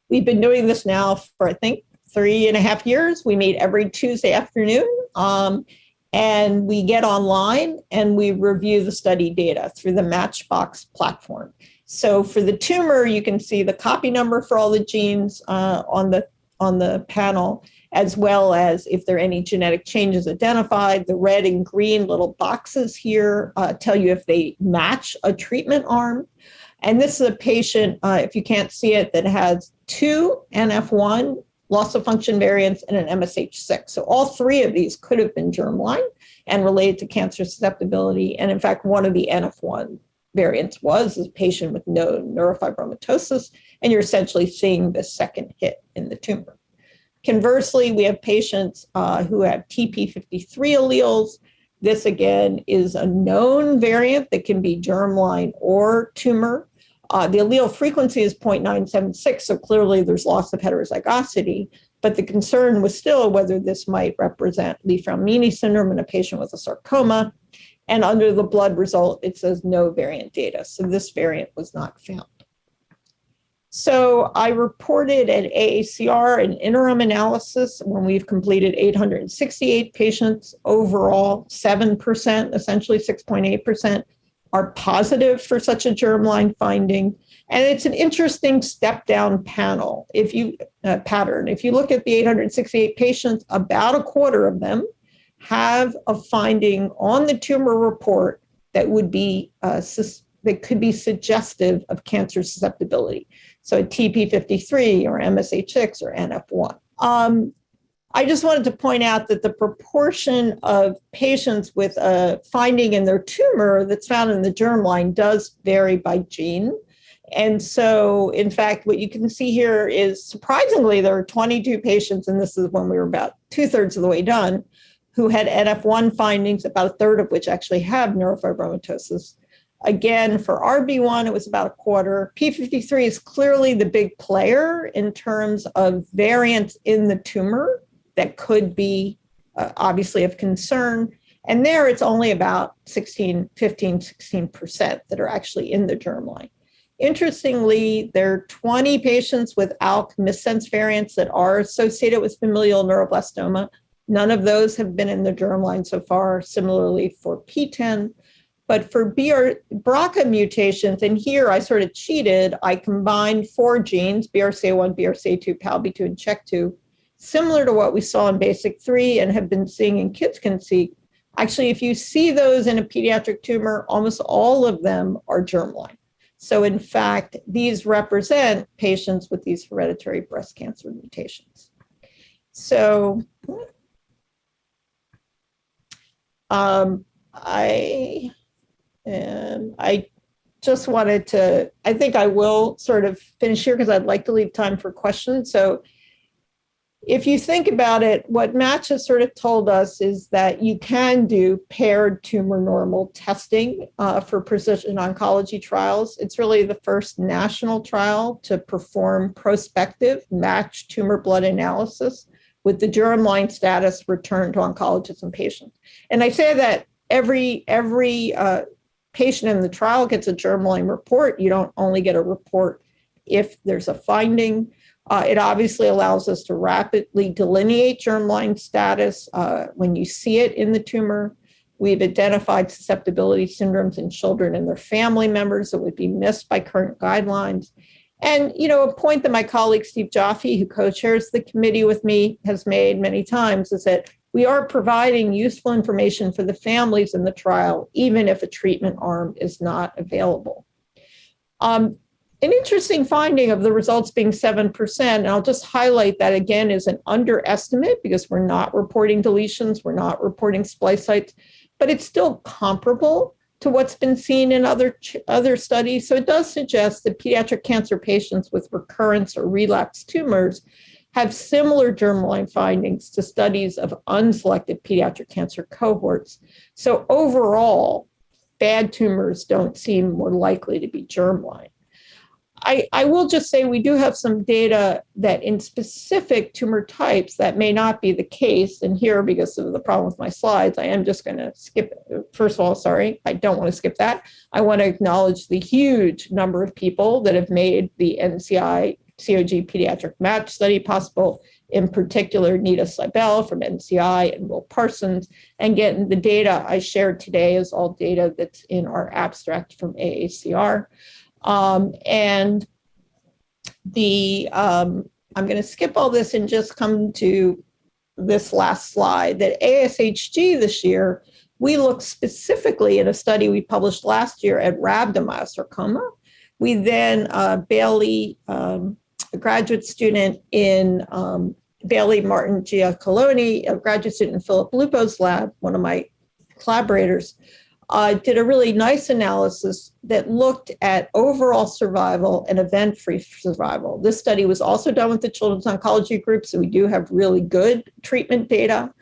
Speaker 3: We've been doing this now for, I think, three and a half years. We meet every Tuesday afternoon. Um, and we get online and we review the study data through the Matchbox platform. So for the tumor, you can see the copy number for all the genes uh, on the on the panel, as well as if there are any genetic changes identified. The red and green little boxes here uh, tell you if they match a treatment arm. And this is a patient, uh, if you can't see it, that has two NF1 loss of function variants and an MSH6. So all three of these could have been germline and related to cancer susceptibility. And in fact, one of the NF1 variants was a patient with no neurofibromatosis, and you're essentially seeing the second hit in the tumor. Conversely, we have patients uh, who have TP53 alleles. This again is a known variant that can be germline or tumor. Uh, the allele frequency is 0.976, so clearly there's loss of heterozygosity, but the concern was still whether this might represent Li-Fraumeni syndrome in a patient with a sarcoma. And under the blood result, it says no variant data. So this variant was not found. So I reported at AACR an interim analysis when we've completed 868 patients overall, 7%, essentially 6.8% are positive for such a germline finding. And it's an interesting step down panel if you uh, pattern. If you look at the 868 patients, about a quarter of them have a finding on the tumor report that would be uh, that could be suggestive of cancer susceptibility. So TP53 or MSH6 or NF1. Um, I just wanted to point out that the proportion of patients with a finding in their tumor that's found in the germline does vary by gene. And so, in fact, what you can see here is surprisingly, there are 22 patients, and this is when we were about two thirds of the way done, who had NF1 findings, about a third of which actually have neurofibromatosis. Again, for RB1, it was about a quarter. P53 is clearly the big player in terms of variants in the tumor that could be uh, obviously of concern. And there it's only about 16, 15, 16% that are actually in the germline. Interestingly, there are 20 patients with ALK missense variants that are associated with familial neuroblastoma. None of those have been in the germline so far, similarly for PTEN. But for BR, BRCA mutations, and here I sort of cheated, I combined four genes, BRCA1, BRCA2, PALB2, and CHEK2, similar to what we saw in basic three and have been seeing in KidsCanSeq. Actually, if you see those in a pediatric tumor, almost all of them are germline. So in fact, these represent patients with these hereditary breast cancer mutations. So um, I and I just wanted to, I think I will sort of finish here because I'd like to leave time for questions. So if you think about it, what Match has sort of told us is that you can do paired tumor normal testing uh, for precision oncology trials. It's really the first national trial to perform prospective matched tumor blood analysis with the germline status returned to oncologists and patients. And I say that every every uh, patient in the trial gets a germline report. You don't only get a report if there's a finding. Uh, it obviously allows us to rapidly delineate germline status uh, when you see it in the tumor. We've identified susceptibility syndromes in children and their family members that would be missed by current guidelines. And, you know, a point that my colleague Steve Joffe, who co-chairs the committee with me, has made many times is that we are providing useful information for the families in the trial, even if a treatment arm is not available. Um, an interesting finding of the results being 7%, and I'll just highlight that again is an underestimate because we're not reporting deletions, we're not reporting splice sites, but it's still comparable to what's been seen in other, other studies. So it does suggest that pediatric cancer patients with recurrence or relapse tumors have similar germline findings to studies of unselected pediatric cancer cohorts. So overall, bad tumors don't seem more likely to be germline. I, I will just say we do have some data that in specific tumor types that may not be the case. And here, because of the problem with my slides, I am just going to skip. First of all, sorry, I don't want to skip that. I want to acknowledge the huge number of people that have made the NCI COG pediatric match study possible, in particular, Nita Seibel from NCI and Will Parsons. And getting the data I shared today is all data that's in our abstract from AACR. Um, and the um, I'm going to skip all this and just come to this last slide that ASHG this year, we looked specifically at a study we published last year at rhabdomyosarcoma. We then, uh, Bailey, um, a graduate student in um, Bailey Martin Giacalone, a graduate student in Philip Lupo's lab, one of my collaborators, uh, did a really nice analysis that looked at overall survival and event-free survival. This study was also done with the Children's Oncology Group, so we do have really good treatment data.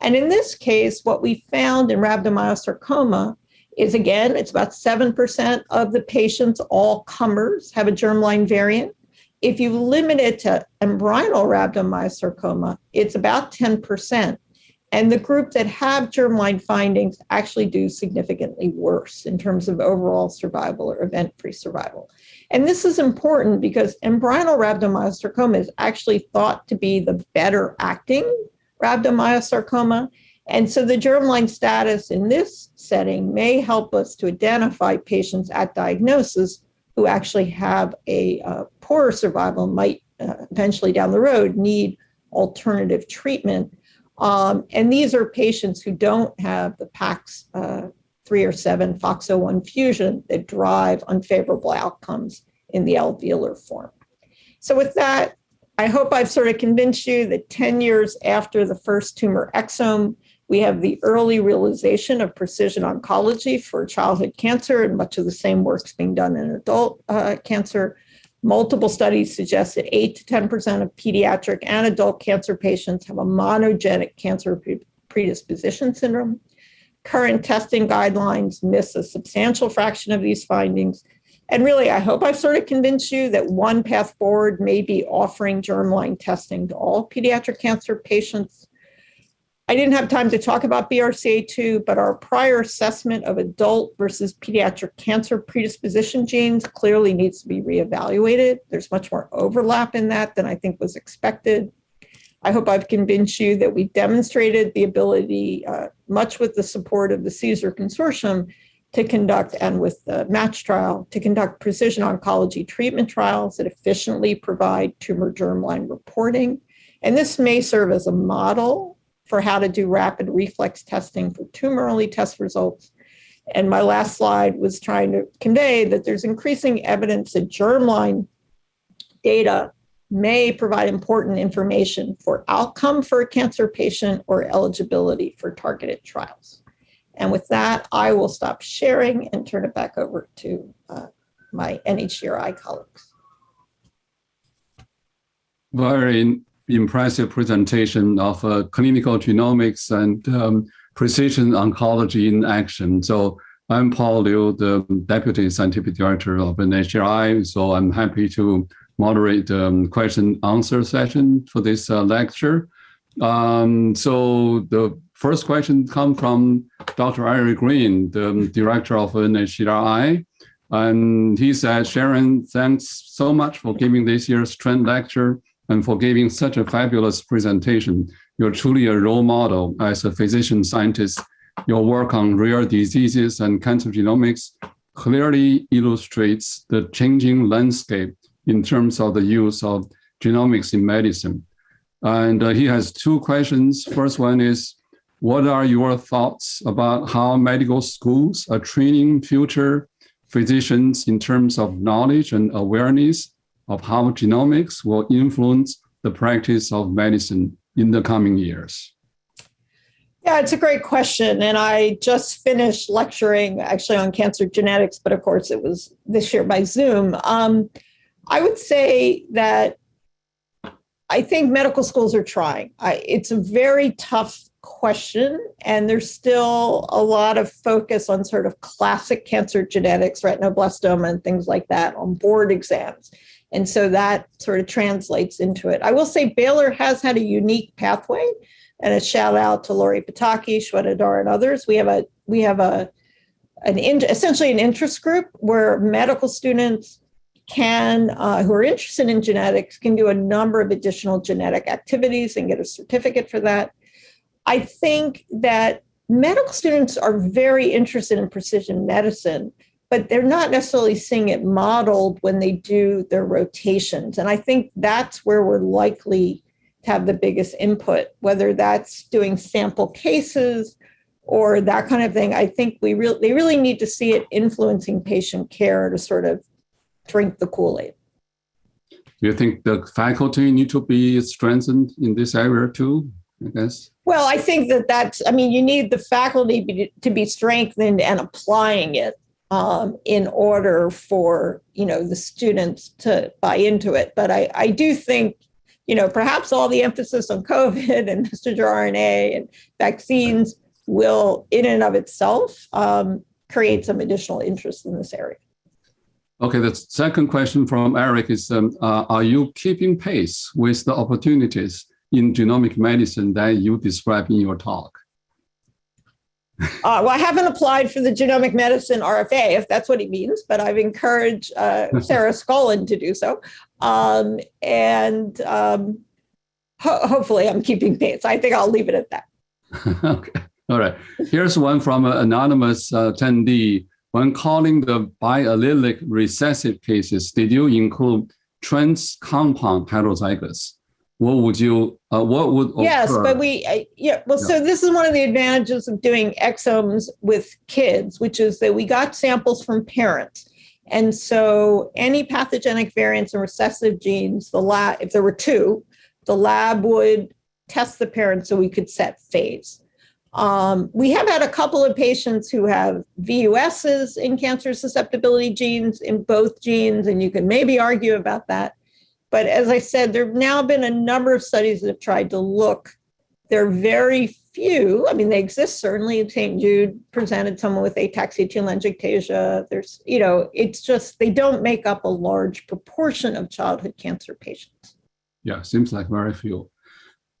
Speaker 3: And in this case, what we found in rhabdomyosarcoma is again, it's about 7% of the patients, all comers, have a germline variant. If you limit it to embryonal rhabdomyosarcoma, it's about 10%. And the group that have germline findings actually do significantly worse in terms of overall survival or event-free survival. And this is important because embryonal rhabdomyosarcoma is actually thought to be the better acting rhabdomyosarcoma. And so the germline status in this setting may help us to identify patients at diagnosis who actually have a uh, poorer survival, might uh, eventually down the road need alternative treatment um, and these are patients who don't have the PAX uh, 3 or 7 FOXO1 fusion that drive unfavorable outcomes in the alveolar form. So with that, I hope I've sort of convinced you that 10 years after the first tumor exome, we have the early realization of precision oncology for childhood cancer, and much of the same work's being done in adult uh, cancer. Multiple studies suggest that 8 to 10% of pediatric and adult cancer patients have a monogenic cancer predisposition syndrome. Current testing guidelines miss a substantial fraction of these findings, and really, I hope I've sort of convinced you that one path forward may be offering germline testing to all pediatric cancer patients. I didn't have time to talk about BRCA2, but our prior assessment of adult versus pediatric cancer predisposition genes clearly needs to be reevaluated. There's much more overlap in that than I think was expected. I hope I've convinced you that we demonstrated the ability, uh, much with the support of the CSER Consortium, to conduct, and with the MATCH trial, to conduct precision oncology treatment trials that efficiently provide tumor germline reporting. And this may serve as a model for how to do rapid reflex testing for tumor only test results. And my last slide was trying to convey that there's increasing evidence that germline data may provide important information for outcome for a cancer patient or eligibility for targeted trials. And with that, I will stop sharing and turn it back over to uh, my NHGRI colleagues.
Speaker 4: Very impressive presentation of uh, clinical genomics and um, precision oncology in action. So I'm Paul Liu, the Deputy Scientific Director of NHGRI. So I'm happy to moderate the um, question answer session for this uh, lecture. Um, so the first question comes from Dr. Eric Green, the director of NHGRI. And he said, Sharon, thanks so much for giving this year's Trent lecture and for giving such a fabulous presentation. You're truly a role model as a physician scientist. Your work on rare diseases and cancer genomics clearly illustrates the changing landscape in terms of the use of genomics in medicine. And uh, he has two questions. First one is, what are your thoughts about how medical schools are training future physicians in terms of knowledge and awareness of how genomics will influence the practice of medicine in the coming years?
Speaker 3: Yeah, it's a great question. And I just finished lecturing actually on cancer genetics, but of course it was this year by Zoom. Um, I would say that I think medical schools are trying. I, it's a very tough question, and there's still a lot of focus on sort of classic cancer genetics, retinoblastoma, and things like that on board exams. And so that sort of translates into it. I will say Baylor has had a unique pathway, and a shout out to Lori Potocki, Shweta and others. We have a we have a an in, essentially an interest group where medical students can, uh, who are interested in genetics, can do a number of additional genetic activities and get a certificate for that. I think that medical students are very interested in precision medicine, but they're not necessarily seeing it modeled when they do their rotations. And I think that's where we're likely to have the biggest input, whether that's doing sample cases or that kind of thing. I think we really they really need to see it influencing patient care to sort of drink the Kool-Aid.
Speaker 4: Do you think the faculty need to be strengthened in this area too? I guess.
Speaker 3: Well, I think that that's. I mean, you need the faculty be, to be strengthened and applying it um, in order for you know the students to buy into it. But I, I do think you know perhaps all the emphasis on COVID and messenger RNA and vaccines will, in and of itself, um, create some additional interest in this area.
Speaker 4: Okay, the second question from Eric is, um, uh, are you keeping pace with the opportunities in genomic medicine that you described in your talk?
Speaker 3: Uh, well, I haven't applied for the genomic medicine RFA, if that's what he means, but I've encouraged uh, Sarah Scollon to do so. Um, and um, ho hopefully I'm keeping pace. I think I'll leave it at that.
Speaker 4: okay. All right. Here's one from an anonymous uh, attendee. When calling the biallelic recessive cases, did you include trans compound heterozygous? What would you, uh, what would occur?
Speaker 3: Yes, but we, uh, yeah, well, yeah. so this is one of the advantages of doing exomes with kids, which is that we got samples from parents. And so any pathogenic variants and recessive genes, the lab, if there were two, the lab would test the parents so we could set phase. Um, we have had a couple of patients who have VUSs in cancer susceptibility genes in both genes, and you can maybe argue about that. But as I said, there have now been a number of studies that have tried to look. There are very few, I mean, they exist certainly. St. Jude presented someone with ataxia telangiectasia. There's, you know, it's just they don't make up a large proportion of childhood cancer patients.
Speaker 4: Yeah, seems like very few.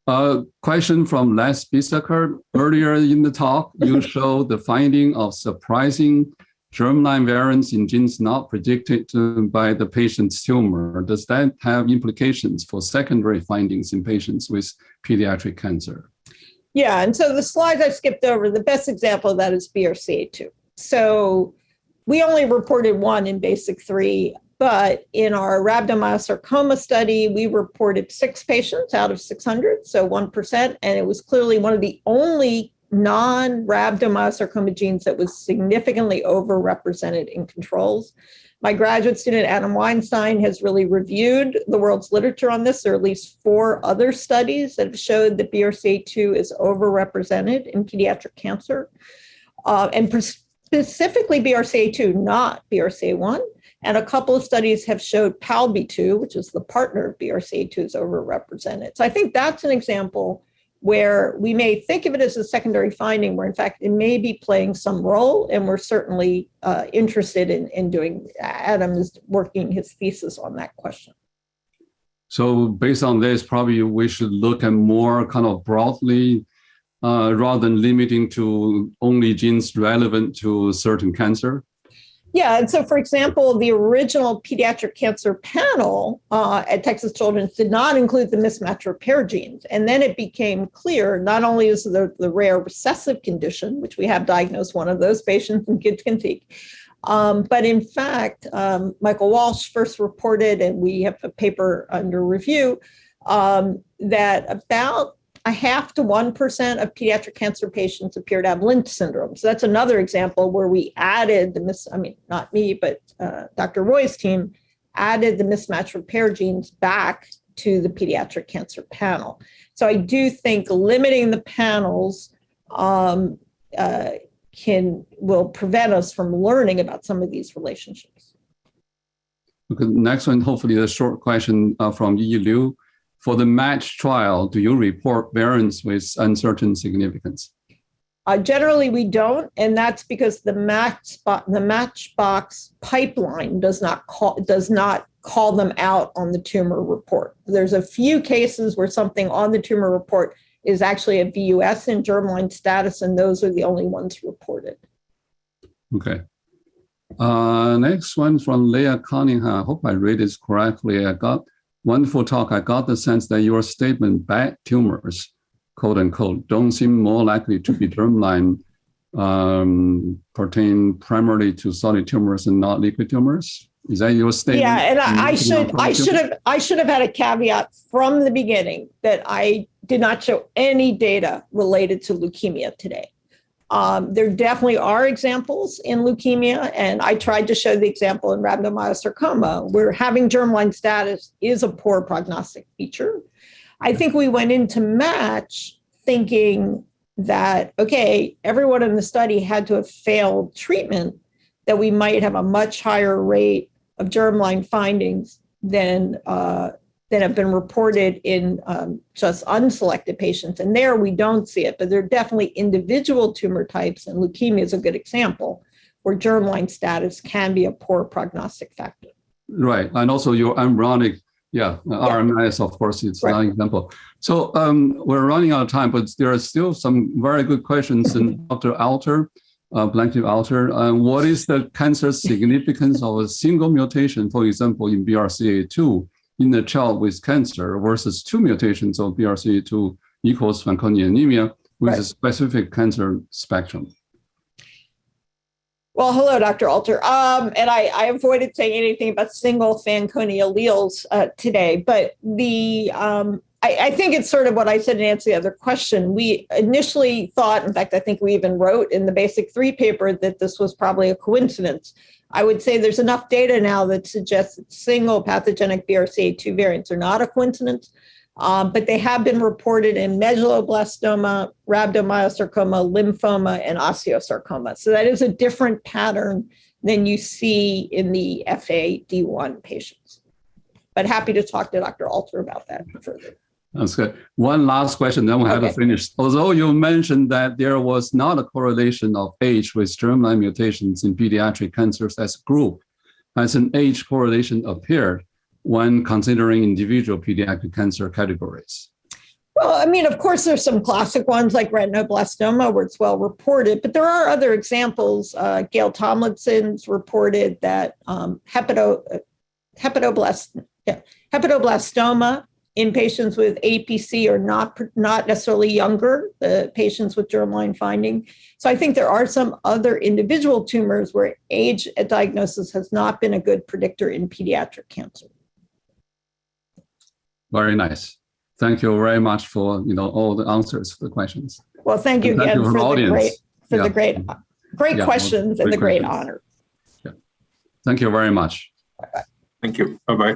Speaker 4: A uh, question from Les Biesecker. Earlier in the talk, you showed the finding of surprising germline variants in genes not predicted by the patient's tumor. Does that have implications for secondary findings in patients with pediatric cancer?
Speaker 3: Yeah, and so the slides I skipped over, the best example of that is BRCA2. So we only reported one in basic three but in our rhabdomyosarcoma study, we reported six patients out of 600, so 1%. And it was clearly one of the only non rhabdomyosarcoma genes that was significantly overrepresented in controls. My graduate student, Adam Weinstein, has really reviewed the world's literature on this. There are at least four other studies that have showed that BRCA2 is overrepresented in pediatric cancer. Uh, and specifically BRCA2, not BRCA1. And a couple of studies have showed PALB2, which is the partner of BRCA2, is overrepresented. So I think that's an example where we may think of it as a secondary finding, where in fact it may be playing some role, and we're certainly uh, interested in, in doing, Adam is working his thesis on that question.
Speaker 4: So based on this, probably we should look at more kind of broadly uh, rather than limiting to only genes relevant to certain cancer.
Speaker 3: Yeah, and so for example, the original pediatric cancer panel uh, at Texas Children's did not include the mismatch repair genes. And then it became clear not only is the, rare recessive condition, which we have diagnosed one of those patients in kids can take, um, but in fact, um, Michael Walsh first reported, and we have a paper under review, um, that about a half to 1% of pediatric cancer patients appear to have Lynch syndrome. So that's another example where we added the mis, I mean, not me, but uh, Dr. Roy's team added the mismatch repair genes back to the pediatric cancer panel. So I do think limiting the panels um, uh, can will prevent us from learning about some of these relationships.
Speaker 4: Okay, next one, hopefully a short question uh, from Yi Liu. For the match trial, do you report variants with uncertain significance?
Speaker 3: Uh, generally, we don't, and that's because the match the Matchbox pipeline does not call does not call them out on the tumor report. There's a few cases where something on the tumor report is actually a VUS in germline status, and those are the only ones reported.
Speaker 4: Okay. Uh, next one from Leah Cunningham. I hope I read this correctly. I got wonderful talk. I got the sense that your statement bad tumors, quote unquote, don't seem more likely to be germline um, pertain primarily to solid tumors and not liquid tumors. Is that your statement?
Speaker 3: Yeah, and I, I should I should have I should have had a caveat from the beginning that I did not show any data related to leukemia today. Um, there definitely are examples in leukemia, and I tried to show the example in rhabdomyosarcoma, where having germline status is a poor prognostic feature. I think we went into match thinking that, okay, everyone in the study had to have failed treatment, that we might have a much higher rate of germline findings than uh, that have been reported in um, just unselected patients. And there we don't see it, but there are definitely individual tumor types, and leukemia is a good example, where germline status can be a poor prognostic factor.
Speaker 4: Right. And also your embryonic, yeah, yeah. RMS, of course, it's right. an example. So um, we're running out of time, but there are still some very good questions. And Dr. Alter, uh, Blanche Alter, uh, what is the cancer significance of a single mutation, for example, in BRCA2? In a child with cancer versus two mutations of BRCA2 equals Fanconi anemia with right. a specific cancer spectrum.
Speaker 3: Well, hello, Dr. Alter. Um, and I, I, avoided saying anything about single Fanconi alleles uh, today, but the um, I, I think it's sort of what I said in answer to the other question. We initially thought, in fact, I think we even wrote in the basic three paper that this was probably a coincidence. I would say there's enough data now that suggests that single pathogenic BRCA2 variants are not a coincidence, um, but they have been reported in medulloblastoma, rhabdomyosarcoma, lymphoma, and osteosarcoma. So that is a different pattern than you see in the FAD1 patients. But happy to talk to Dr. Alter about that further.
Speaker 4: That's good. One last question, then we have to finish. Although you mentioned that there was not a correlation of age with germline mutations in pediatric cancers as a group, has an age correlation appeared when considering individual pediatric cancer categories?
Speaker 3: Well, I mean, of course, there's some classic ones like retinoblastoma where it's well reported, but there are other examples. Uh, Gail Tomlinson's reported that um, hepato, uh, hepatoblast, yeah, hepatoblastoma in patients with APC are not not necessarily younger, the patients with germline finding. So I think there are some other individual tumors where age at diagnosis has not been a good predictor in pediatric cancer.
Speaker 4: Very nice. Thank you very much for you know all the answers for the questions.
Speaker 3: Well, thank you
Speaker 4: And
Speaker 3: again
Speaker 4: for
Speaker 3: for
Speaker 4: the
Speaker 3: the
Speaker 4: audience.
Speaker 3: great for
Speaker 4: Yeah.
Speaker 3: the great great
Speaker 4: Yeah,
Speaker 3: questions and
Speaker 4: great
Speaker 3: the great
Speaker 4: questions.
Speaker 3: honor.
Speaker 4: Thank you very much.
Speaker 1: Thank you. Bye-bye.